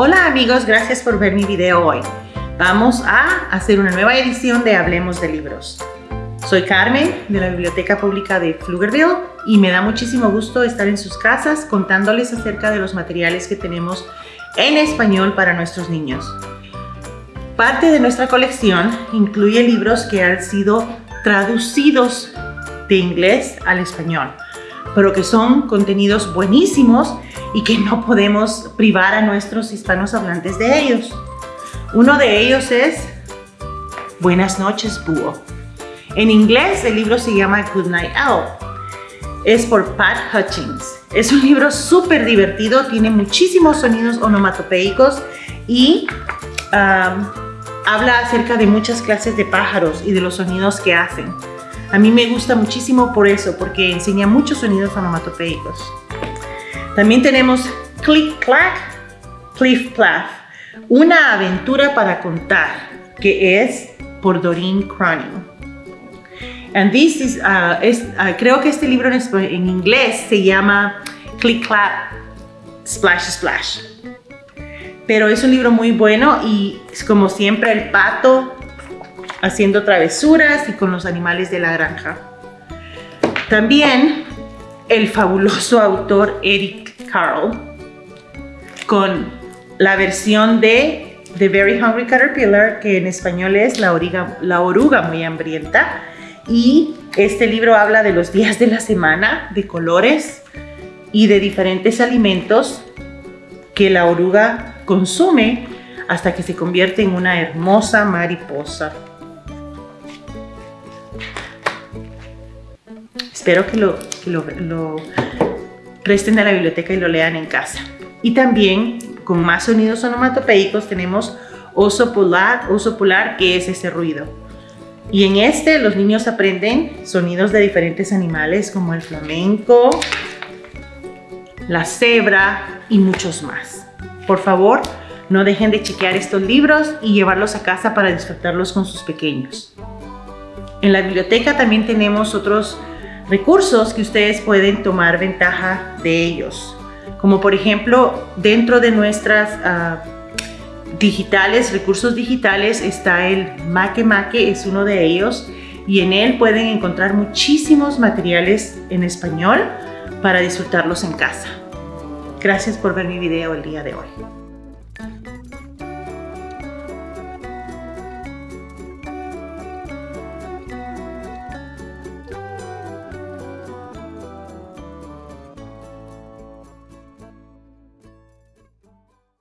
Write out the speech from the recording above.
Hola amigos, gracias por ver mi video hoy. Vamos a hacer una nueva edición de Hablemos de Libros. Soy Carmen de la Biblioteca Pública de Pflugerville y me da muchísimo gusto estar en sus casas contándoles acerca de los materiales que tenemos en español para nuestros niños. Parte de nuestra colección incluye libros que han sido traducidos de inglés al español, pero que son contenidos buenísimos y que no podemos privar a nuestros hispanos hablantes de ellos. Uno de ellos es Buenas noches, búho. En inglés el libro se llama Good Night Owl. Es por Pat Hutchings. Es un libro súper divertido, tiene muchísimos sonidos onomatopeicos y habla acerca de muchas clases de pájaros y de los sonidos que hacen. A mí me gusta muchísimo por eso, porque enseña muchos sonidos onomatopeicos. También tenemos Click Clack, Pliff Plaff, una aventura para contar, que es por Doreen Cronin. And this is, uh, uh, creo que este libro en, en, inglés se llama Click Clap Splash Splash. Pero es un libro muy bueno y es como siempre el pato haciendo travesuras y con los animales de la granja. También el fabuloso autor Eric Carle con la versión de The Very Hungry Caterpillar, que en español es La, la oruga muy hambrienta. Y este libro habla de los días de la semana, de colores y de diferentes alimentos que la oruga consume hasta que se convierte en una hermosa mariposa. Espero que lo, lo, presten a la biblioteca y lo lean en casa. Y también, con más sonidos onomatopeicos, tenemos oso polar, oso polar, que es ese ruido. Y en este los niños aprenden sonidos de diferentes animales como el flamenco, la cebra y muchos más. Por favor, no dejen de chequear estos libros y llevarlos a casa para disfrutarlos con sus pequeños. En la biblioteca también tenemos otros recursos que ustedes pueden tomar ventaja de ellos. Como por ejemplo, dentro de nuestras uh, digitales, recursos digitales, está el Make Make, es uno de ellos. Y en él pueden encontrar muchísimos materiales en español para disfrutarlos en casa. Gracias por ver mi video el día de hoy.